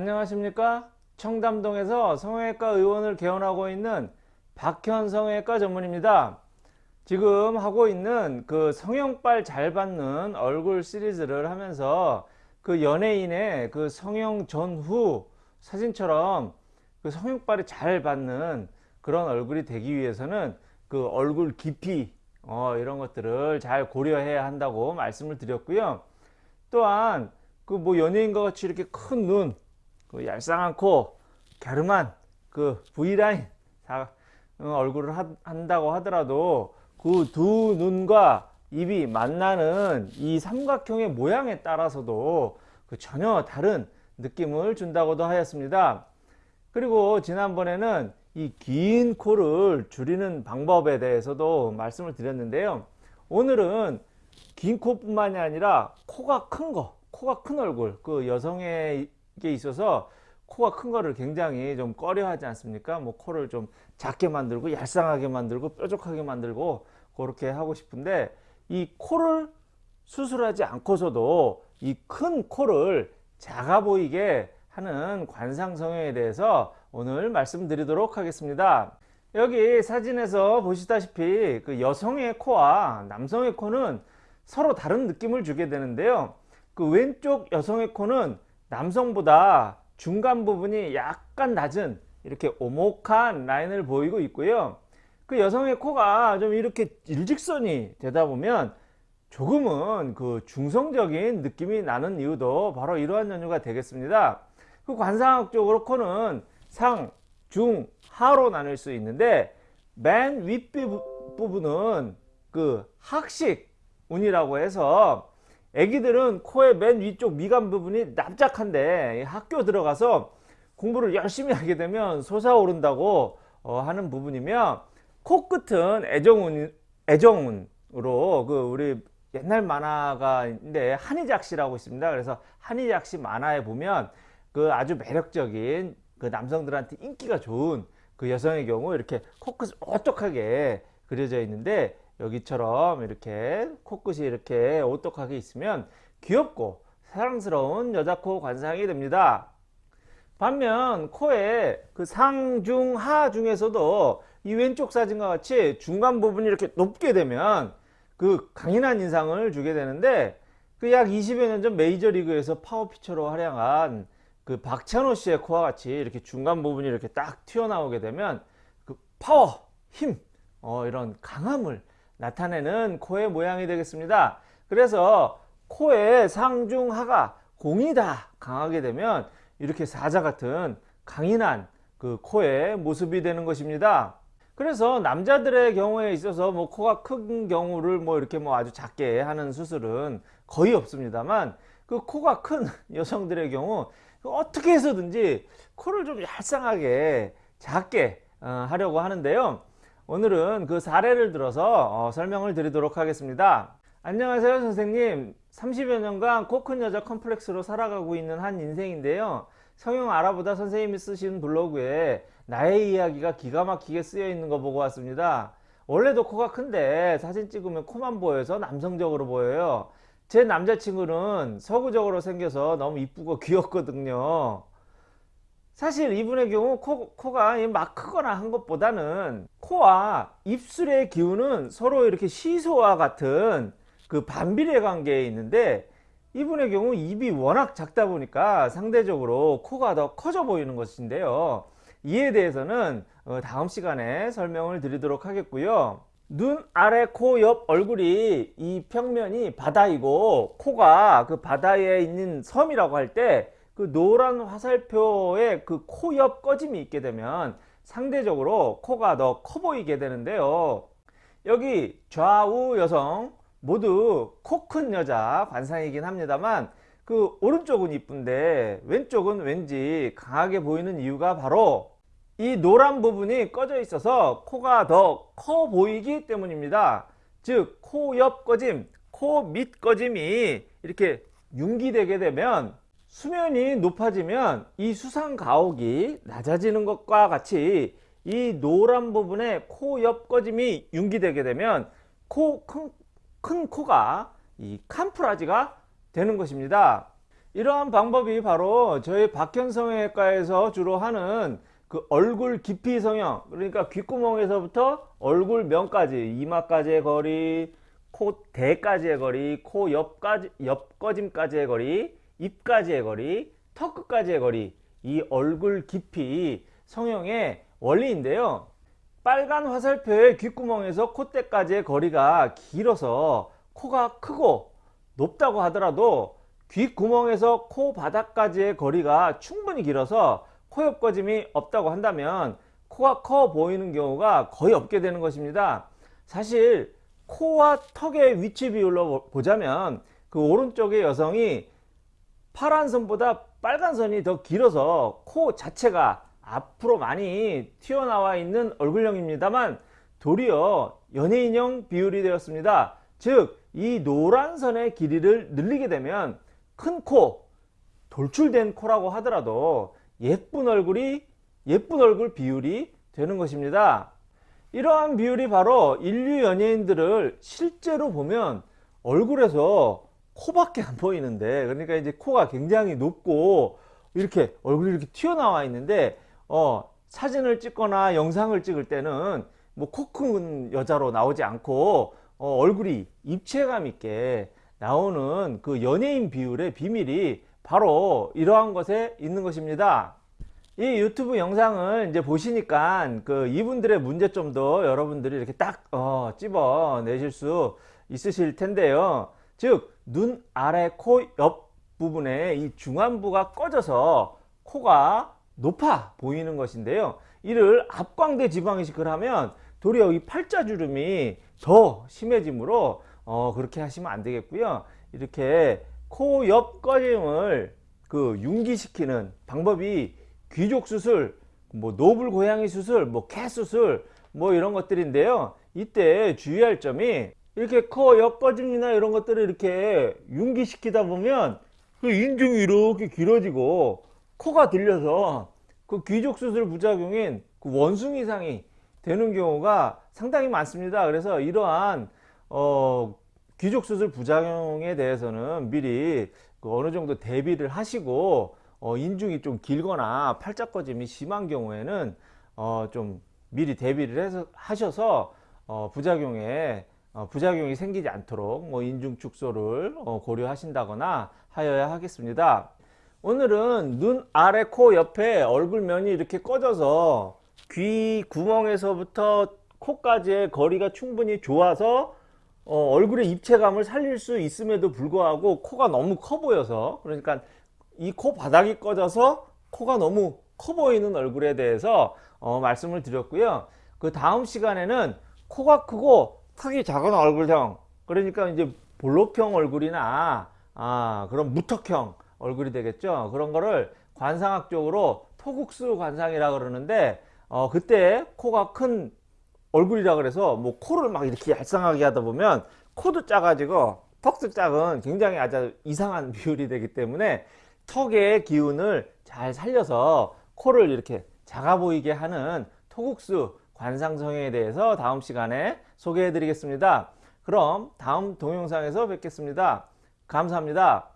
안녕하십니까? 청담동에서 성형외과 의원을 개원하고 있는 박현 성형외과 전문입니다. 지금 하고 있는 그 성형빨 잘 받는 얼굴 시리즈를 하면서 그 연예인의 그 성형 전후 사진처럼 그 성형빨이 잘 받는 그런 얼굴이 되기 위해서는 그 얼굴 깊이 어, 이런 것들을 잘 고려해야 한다고 말씀을 드렸고요. 또한 그 뭐 연예인과 같이 이렇게 큰 눈, 그 얄쌍한 코, 갸름한 그 V라인 어, 얼굴을 하, 한다고 하더라도 그 두 눈과 입이 만나는 이 삼각형의 모양에 따라서도 그 전혀 다른 느낌을 준다고도 하였습니다. 그리고 지난번에는 이 긴 코를 줄이는 방법에 대해서도 말씀을 드렸는데요. 오늘은 긴 코뿐만이 아니라 코가 큰 거, 코가 큰 얼굴, 그 여성에 게 있어서 코가 큰 거를 굉장히 좀 꺼려 하지 않습니까? 뭐 코를 좀 작게 만들고 얄쌍하게 만들고 뾰족하게 만들고 그렇게 하고 싶은데 이 코를 수술하지 않고서도 이 큰 코를 작아 보이게 하는 관상 성형에 대해서 오늘 말씀드리도록 하겠습니다. 여기 사진에서 보시다시피 그 여성의 코와 남성의 코는 서로 다른 느낌을 주게 되는데요. 그 왼쪽 여성의 코는 남성보다 중간 부분이 약간 낮은 이렇게 오목한 라인을 보이고 있고요. 그 여성의 코가 좀 이렇게 일직선이 되다 보면 조금은 그 중성적인 느낌이 나는 이유도 바로 이러한 연유가 되겠습니다. 그 관상학적으로 코는 상, 중, 하로 나눌 수 있는데 맨 윗부분은 그 학식 운이라고 해서 애기들은 코의 맨 위쪽 미간 부분이 납작한데 학교 들어가서 공부를 열심히 하게 되면 솟아오른다고 어, 하는 부분이며 코끝은 애정운, 애정운으로 그 우리 옛날 만화가 있는데 한의작시라고 있습니다. 그래서 한의작시 만화에 보면 그 아주 매력적인 그 남성들한테 인기가 좋은 그 여성의 경우 이렇게 코끝을 오똑하게 그려져 있는데 여기처럼 이렇게 코끝이 이렇게 오똑하게 있으면 귀엽고 사랑스러운 여자 코 관상이 됩니다. 반면 코의 그 상중하 중에서도 이 왼쪽 사진과 같이 중간 부분이 이렇게 높게 되면 그 강인한 인상을 주게 되는데 그 약 20여 년 전 메이저리그에서 파워피처로 활약한 그 박찬호 씨의 코와 같이 이렇게 중간 부분이 이렇게 딱 튀어나오게 되면 그 파워, 힘, 어, 이런 강함을 나타내는 코의 모양이 되겠습니다. 그래서 코의 상중하가 공이 다 강하게 되면 이렇게 사자 같은 강인한 그 코의 모습이 되는 것입니다. 그래서 남자들의 경우에 있어서 뭐 코가 큰 경우를 뭐 이렇게 뭐 아주 작게 하는 수술은 거의 없습니다만 그 코가 큰 여성들의 경우 어떻게 해서든지 코를 좀 얄쌍하게 작게 어, 하려고 하는데요. 오늘은 그 사례를 들어서 어, 설명을 드리도록 하겠습니다. 안녕하세요 선생님 30여 년간 코 큰 여자 컴플렉스로 살아가고 있는 한 인생인데요. 성형 알아보다 선생님이 쓰신 블로그에 나의 이야기가 기가 막히게 쓰여 있는 거 보고 왔습니다. 원래도 코가 큰데 사진 찍으면 코만 보여서 남성적으로 보여요. 제 남자친구는 서구적으로 생겨서 너무 이쁘고 귀엽거든요. 사실 이분의 경우 코, 코가 막 크거나 한 것보다는 코와 입술의 기운은 서로 이렇게 시소와 같은 그 반비례 관계에 있는데 이분의 경우 입이 워낙 작다 보니까 상대적으로 코가 더 커져 보이는 것인데요. 이에 대해서는 어, 다음 시간에 설명을 드리도록 하겠고요. 눈 아래 코 옆 얼굴이 이 평면이 바다이고 코가 그 바다에 있는 섬이라고 할때 그 노란 화살표에 그코 옆 꺼짐이 있게 되면 상대적으로 코가 더 커 보이게 되는데요. 여기 좌우 여성 모두 코 큰 여자 관상이긴 합니다만 그 오른쪽은 이쁜데 왼쪽은 왠지 강하게 보이는 이유가 바로 이 노란 부분이 꺼져 있어서 코가 더 커 보이기 때문입니다. 즉 코 옆 꺼짐, 코 밑 꺼짐이 이렇게 융기되게 되면 수면이 높아지면 이 수상 가옥이 낮아지는 것과 같이 이 노란 부분에 코 옆 꺼짐이 융기되게 되면 코, 큰, 큰 코가 이 camouflage가 되는 것입니다. 이러한 방법이 바로 저희 박현성형외과에서 주로 하는 그 얼굴 깊이 성형 그러니까 귓구멍에서부터 얼굴 면까지 이마까지의 거리 코 대까지의 거리 코 옆까지 옆거짐까지의 거리 입까지의 거리 턱 끝까지의 거리 이 얼굴 깊이 성형의 원리인데요 빨간 화살표의 귓구멍에서 콧대까지의 거리가 길어서 코가 크고 높다고 하더라도 귓구멍에서 코 바닥까지의 거리가 충분히 길어서 코 옆거짐이 없다고 한다면 코가 커 보이는 경우가 거의 없게 되는 것입니다. 사실 코와 턱의 위치 비율로 보자면 그 오른쪽의 여성이 파란 선보다 빨간 선이 더 길어서 코 자체가 앞으로 많이 튀어나와 있는 얼굴형입니다만 도리어 연예인형 비율이 되었습니다. 즉 이 노란 선의 길이를 늘리게 되면 큰 코, 돌출된 코라고 하더라도 예쁜 얼굴이 예쁜 얼굴 비율이 되는 것입니다. 이러한 비율이 바로 인류 연예인들을 실제로 보면 얼굴에서 코밖에 안 보이는데 그러니까 이제 코가 굉장히 높고 이렇게 얼굴이 이렇게 튀어나와 있는데 어 사진을 찍거나 영상을 찍을 때는 뭐 코 큰 여자로 나오지 않고 어 얼굴이 입체감 있게 나오는 그 연예인 비율의 비밀이 바로 이러한 것에 있는 것입니다. 이 유튜브 영상을 이제 보시니까 그 이분들의 문제점도 여러분들이 이렇게 딱 어, 찝어 내실 수 있으실 텐데요. 즉, 눈 아래 코 옆 부분에 이 중안부가 꺼져서 코가 높아 보이는 것인데요. 이를 앞광대 지방이식을 하면 도리어 이 팔자주름이 더 심해지므로 어, 그렇게 하시면 안 되겠고요. 이렇게 코 옆 꺼짐을 그 융기시키는 방법이 귀족 수술, 뭐 노블 고양이 수술, 뭐캣 수술, 뭐 이런 것들인데요. 이때 주의할 점이 이렇게 코 옆꺼짐이나 이런 것들을 이렇게 융기시키다 보면 그 인중이 이렇게 길어지고 코가 들려서 그 귀족 수술 부작용인 그 원숭 이상이 되는 경우가 상당히 많습니다. 그래서 이러한 어, 귀족 수술 부작용에 대해서는 미리 그 어느 정도 대비를 하시고 어, 인중이 좀 길거나 팔자꺼짐이 심한 경우에는 어, 좀 미리 대비를 해서 하셔서 어, 부작용에 어, 부작용이 생기지 않도록 뭐 인중 축소를 어, 고려하신다거나 하여야 하겠습니다. 오늘은 눈 아래 코 옆에 얼굴면이 이렇게 꺼져서 귀 구멍에서부터 코까지의 거리가 충분히 좋아서 어, 얼굴의 입체감을 살릴 수 있음에도 불구하고 코가 너무 커 보여서 그러니까 이 코 바닥이 꺼져서 코가 너무 커 보이는 얼굴에 대해서 어, 말씀을 드렸고요. 그 다음 시간에는 코가 크고 턱이 작은 얼굴형 그러니까 이제 볼록형 얼굴이나 아, 그런 무턱형 얼굴이 되겠죠. 그런 거를 관상학적으로 토국수 관상이라 그러는데 어, 그때 코가 큰 얼굴이라 그래서 뭐 코를 막 이렇게 얄쌍하게 하다 보면 코도 작아지고 턱도 작은 굉장히 아주 이상한 비율이 되기 때문에 턱의 기운을 잘 살려서 코를 이렇게 작아 보이게 하는 토국수 관상성에 대해서 다음 시간에 소개해 드리겠습니다. 그럼 다음 동영상에서 뵙겠습니다. 감사합니다.